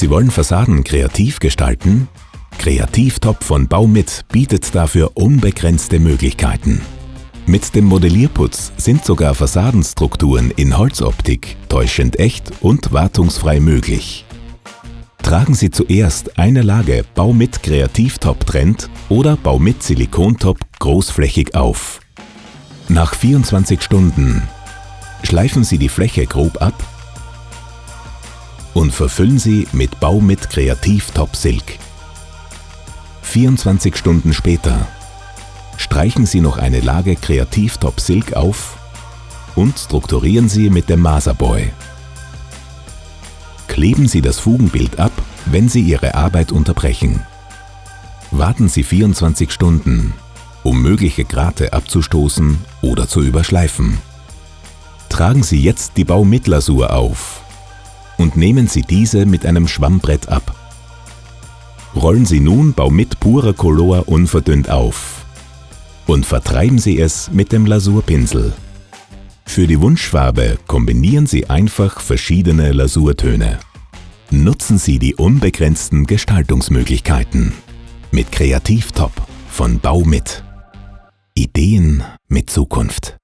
Sie wollen Fassaden kreativ gestalten? Kreativtop von Baumit bietet dafür unbegrenzte Möglichkeiten. Mit dem Modellierputz sind sogar Fassadenstrukturen in Holzoptik täuschend echt und wartungsfrei möglich. Tragen Sie zuerst eine Lage Baumit Kreativtop Trend oder Baumit Silikontop großflächig auf. Nach 24 Stunden schleifen Sie die Fläche grob ab und verfüllen Sie mit Baumit Kreativtop Silk. 24 Stunden später streichen Sie noch eine Lage Kreativtop Silk auf und strukturieren Sie mit dem Maserboy. Kleben Sie das Fugenbild ab, wenn Sie Ihre Arbeit unterbrechen. Warten Sie 24 Stunden, um mögliche Grate abzustoßen oder zu überschleifen. Tragen Sie jetzt die Baumittlasur auf und nehmen Sie diese mit einem Schwammbrett ab. Rollen Sie nun Baumit purer Color unverdünnt auf und vertreiben Sie es mit dem Lasurpinsel. Für die Wunschfarbe kombinieren Sie einfach verschiedene Lasurtöne. Nutzen Sie die unbegrenzten Gestaltungsmöglichkeiten. Mit Kreativtop von Baumit. Ideen mit Zukunft.